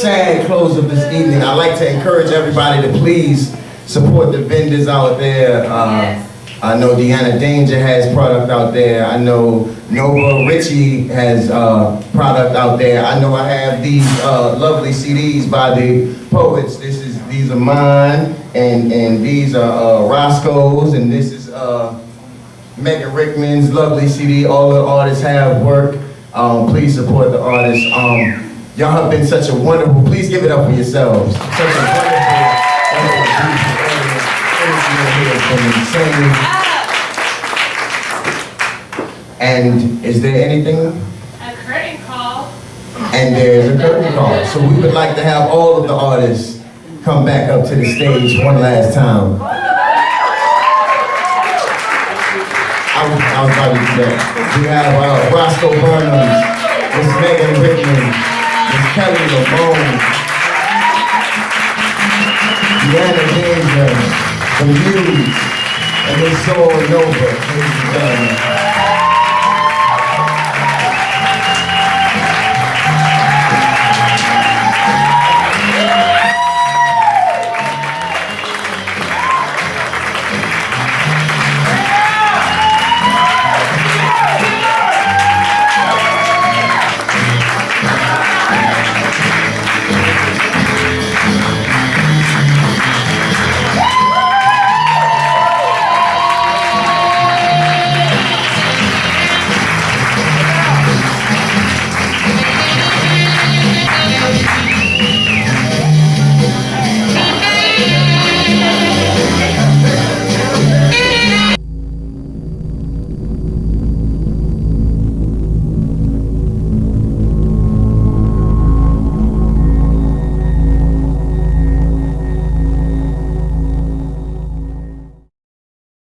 sad close of this evening, I'd like to encourage everybody to please support the vendors out there. Uh, Yes. I know Deanna Danger has product out there. I know Nova Richie has uh, product out there. I know I have these uh, lovely CDs by the poets. This is these are mine, and and these are uh, Roscoe's, and this is uh, Megan Rickman's lovely CD. All the artists have work. Um, please support the artists. Um, y'all have been such a wonderful. Please give it up for yourselves. Such a wonderful. And is there anything? A curtain call. And there's a curtain call. So we would like to have all of the artists come back up to the stage one last time. I was, I was about to do that. We have uh, Roscoe Burnham, Miss Megan Rickman, Miss Kelly Lamone, Deanna Danger, the Muse, and the Soul Nova, ladies and.